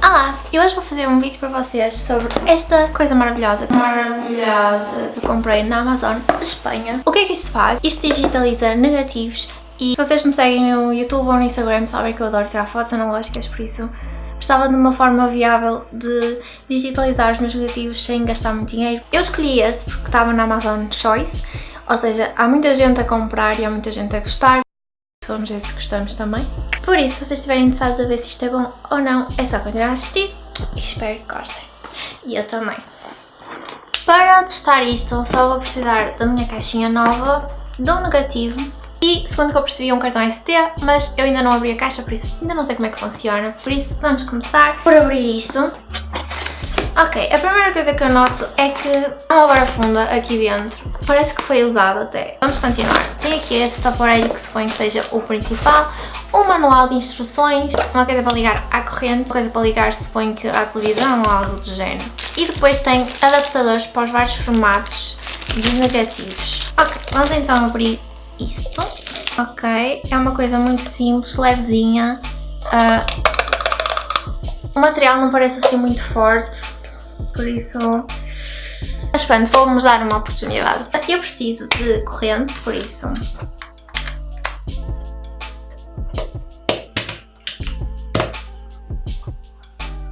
Olá, eu hoje vou fazer um vídeo para vocês sobre esta coisa maravilhosa, maravilhosa que eu comprei na Amazon Espanha. O que é que isto faz? Isto digitaliza negativos e se vocês me seguem no YouTube ou no Instagram sabem que eu adoro tirar fotos analógicas, por isso precisava de uma forma viável de digitalizar os meus negativos sem gastar muito dinheiro. Eu escolhi este porque estava na Amazon Choice, ou seja, há muita gente a comprar e há muita gente a gostar. Vamos ver se gostamos também. Por isso, se vocês estiverem interessados a ver se isto é bom ou não, é só continuar a assistir e espero que gostem. E eu também. Para testar isto, só vou precisar da minha caixinha nova, do negativo e, segundo que eu percebi, um cartão SD, mas eu ainda não abri a caixa, por isso ainda não sei como é que funciona. Por isso, vamos começar por abrir isto. Ok, a primeira coisa que eu noto é que há uma barafunda aqui dentro. Parece que foi usada até. Vamos continuar. Tem aqui este aparelho que suponho que seja o principal. Um manual de instruções, uma coisa para ligar à corrente, uma coisa para ligar suponho que à televisão ou algo do género. E depois tem adaptadores para os vários formatos de negativos. Ok, vamos então abrir isto. Ok, é uma coisa muito simples, levezinha. Uh, o material não parece assim muito forte, por isso... Mas pronto, vamos dar uma oportunidade. Eu preciso de corrente, por isso...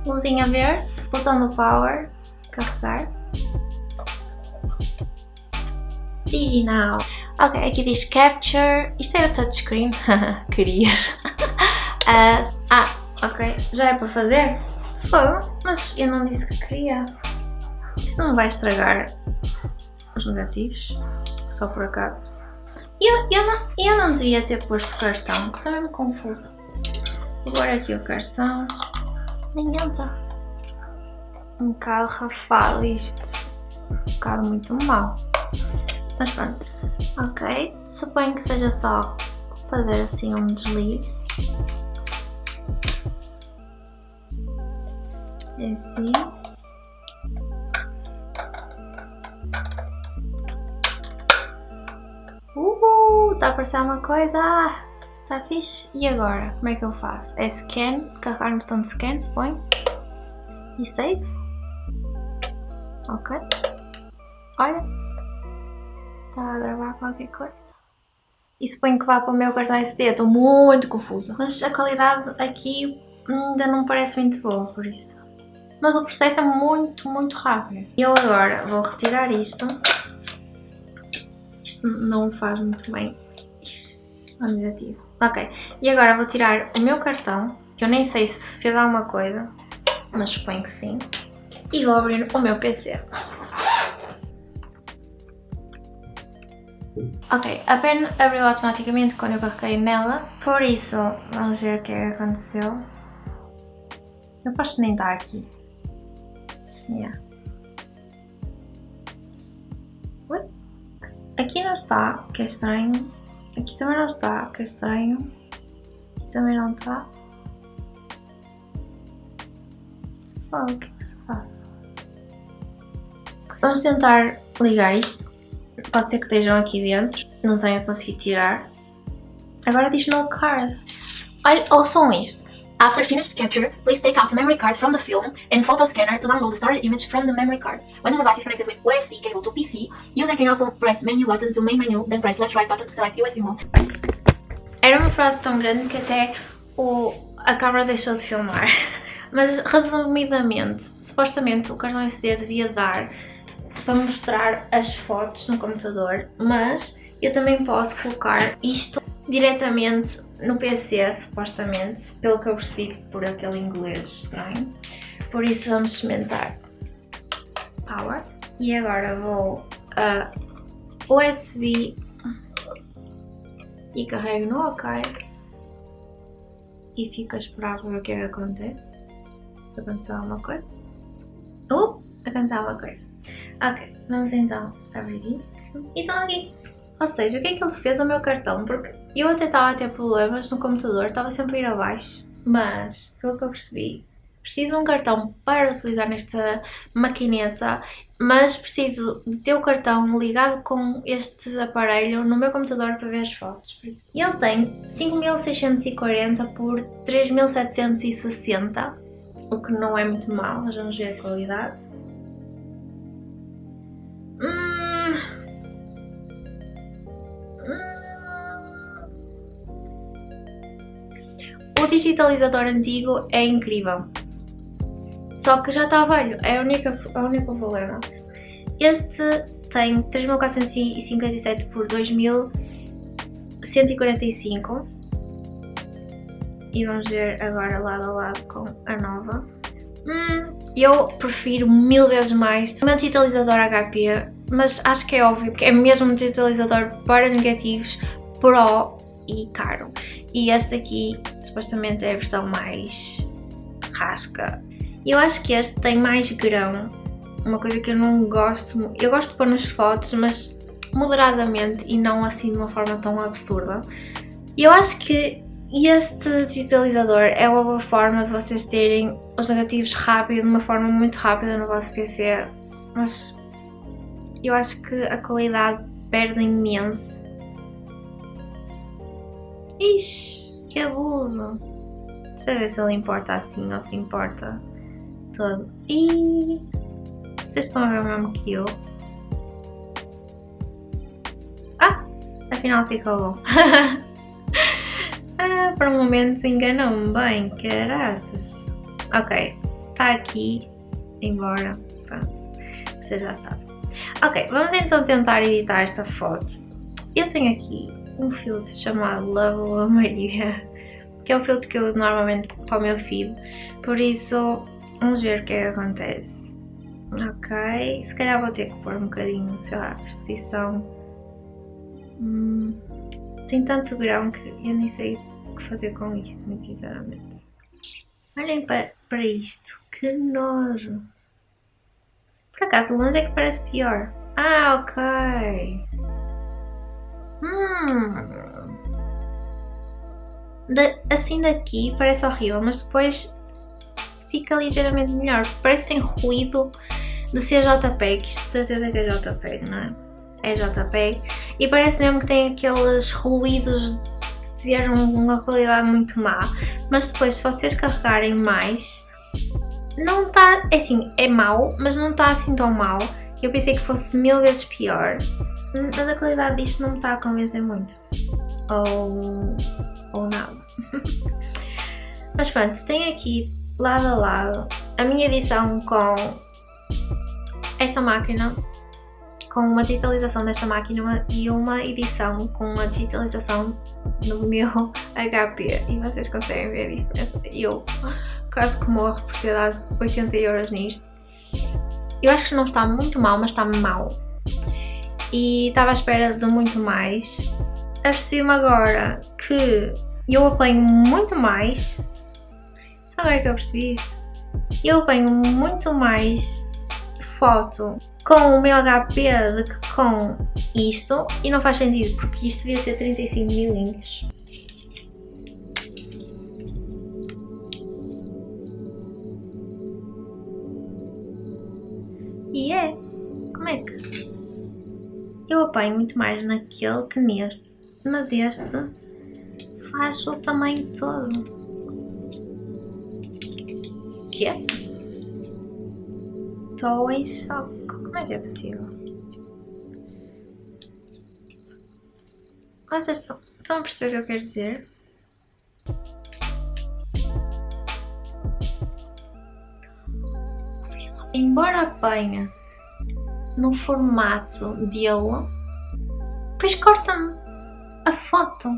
Luzinha verde, botão do power, carregar. Digital. Ok, aqui diz capture. Isto é o touchscreen. Querias. uh, ah, ok. Já é para fazer? Fogo. Mas eu não disse que queria. Isto não vai estragar os negativos. Só por acaso. Eu, eu, não, eu não devia ter posto cartão. Também me confuso. Agora aqui o cartão. Nem entra. Um bocado rafado isto. Um bocado muito mal. Mas pronto. Ok. Suponho que seja só fazer assim um deslize. É assim. Uh, está a aparecer uma coisa. Está fixe. E agora? Como é que eu faço? É scan, carregar no botão de scan, suponho. E save. Ok. Olha está a gravar qualquer coisa. E suponho que vá para o meu cartão SD, estou muito confusa. Mas a qualidade aqui ainda não parece muito boa, por isso. Mas o processo é muito, muito rápido. Eu agora vou retirar isto. Isto não faz muito bem ao negativo. Ok, e agora vou tirar o meu cartão, que eu nem sei se fez alguma coisa, mas suponho que sim. E vou abrir o meu PC. Ok, a pen abriu automaticamente quando eu carreguei nela, por isso vamos ver o que é que aconteceu. Eu que nem está aqui. Yeah. Ui. Aqui não está, que é estranho. Aqui também não está, que é estranho. Aqui também não está. O que é que se passa? Vamos tentar ligar isto Pode ser que estejam aqui dentro, não tenha conseguido tirar. Agora diz no card. Olha, ouçam isto. After finished capture, please take out the memory card from the film and photo scanner to download the stored image from the memory card. When the device is connected with USB cable to PC, user can also press menu button to main menu, then press left right button to select USB mode. Era uma frase tão grande que até o, a câmera deixou de filmar. Mas resumidamente, supostamente o cartão SD devia dar para mostrar as fotos no computador, mas eu também posso colocar isto diretamente no PC, supostamente, pelo que eu percebi por aquele inglês estranho. Por isso vamos experimentar Power. E agora vou a USB e carrego no OK e fico a esperar para ver o que é que acontece. Aconteceu alguma coisa? Uh, aconteceu alguma coisa. Ok, vamos então abrir isto. E estão aqui. Ou seja, o que é que ele fez ao meu cartão? Porque eu até estava a ter problemas no computador, estava sempre a ir abaixo. Mas, pelo que eu percebi, preciso de um cartão para utilizar nesta maquineta, mas preciso de ter o cartão ligado com este aparelho no meu computador para ver as fotos. Ele tem 5640 por 3760 o que não é muito mal, mas vamos ver a qualidade. O digitalizador antigo é incrível. Só que já está velho, é a única, a única problema. Este tem 3457 por 2145 e vamos ver agora lado a lado com a nova. Hum, eu prefiro mil vezes mais o meu digitalizador HP, mas acho que é óbvio, porque é mesmo um digitalizador para negativos, Pro e caro. E este aqui, supostamente, é a versão mais rasca. Eu acho que este tem mais grão, uma coisa que eu não gosto, eu gosto de pôr nas fotos, mas moderadamente e não assim de uma forma tão absurda. Eu acho que este digitalizador é uma boa forma de vocês terem os negativos rápido, de uma forma muito rápida no vosso PC, mas eu acho que a qualidade perde imenso. Ixi, que abuso! Deixa eu ver se ele importa assim ou se importa todo. E vocês estão a ver o mesmo que eu? Ah! Afinal ficou bom. ah, por um momento enganou-me bem, caraças. Ok, está aqui, embora, pronto, você já sabe. Ok, vamos então tentar editar esta foto. Eu tenho aqui um filtro chamado Level Maria, que é o filtro que eu uso normalmente para o meu feed, por isso vamos ver o que é que acontece. Ok, se calhar vou ter que pôr um bocadinho, sei lá, exposição. Hum, tem tanto grão que eu nem sei o que fazer com isto, muito sinceramente. Olhem para, para isto, que nojo. Por acaso, longe é que parece pior. Ah, ok. Hum. assim daqui parece horrível, mas depois fica ligeiramente melhor. Parece que tem ruído de ser JPEG, isto de certeza que é JPEG, não é? É JPEG. E parece mesmo que tem aqueles ruídos de ter uma qualidade muito má. Mas depois, se vocês carregarem mais, não está, é assim, é mau, mas não está assim tão mau. Eu pensei que fosse mil vezes pior, mas a qualidade disto não me está a convencer muito. Ou, ou nada. mas pronto, tem aqui lado a lado a minha edição com esta máquina, com uma digitalização desta máquina e uma edição com uma digitalização no meu HP e vocês conseguem ver a diferença. Eu quase que morro por ter dado 80 euros nisto. Eu acho que não está muito mal, mas está mal. E estava à espera de muito mais. Apercebi-me agora que eu apanho muito mais. Só agora que eu percebi isso. Eu apanho muito mais foto com o meu HP do que com isto. E não faz sentido, porque isto devia ser 35mm. Como é que... Eu apanho muito mais naquele que neste. Mas este faz o tamanho todo. O que é? Estou em choque. Como é que é possível? Vocês estão, estão a perceber o que eu quero dizer? embora apanhe no formato dele, depois corta-me a foto.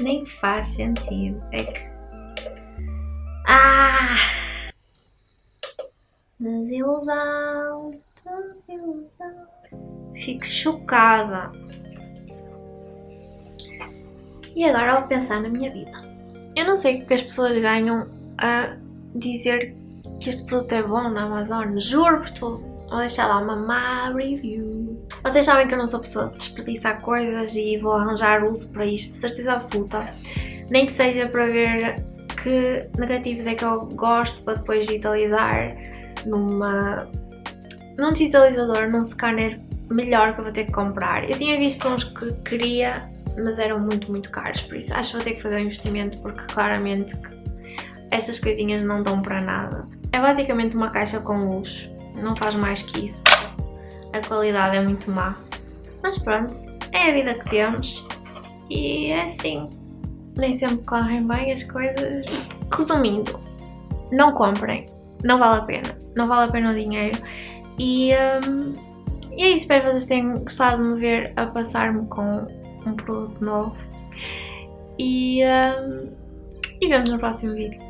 Nem faz sentido. É que. Ah! Desilusão, desilusão. Fico chocada. E agora vou pensar na minha vida. Eu não sei o que as pessoas ganham a dizer que este produto é bom na Amazon. Juro por tudo. Vou deixar lá uma má review. Vocês sabem que eu não sou pessoa de desperdiçar coisas e vou arranjar uso para isto, de certeza absoluta. Nem que seja para ver que negativos é que eu gosto para depois digitalizar numa, num digitalizador, num scanner melhor que eu vou ter que comprar. Eu tinha visto uns que queria mas eram muito, muito caros, por isso acho que vou ter que fazer um investimento porque claramente estas coisinhas não dão para nada. É basicamente uma caixa com luz, não faz mais que isso, a qualidade é muito má. Mas pronto, é a vida que temos. E é assim, nem sempre correm bem as coisas. Resumindo, não comprem, não vale a pena, não vale a pena o dinheiro. E, um, e é isso, espero que vocês tenham gostado de me ver a passar-me com um produto novo. E, um, e vemos no próximo vídeo.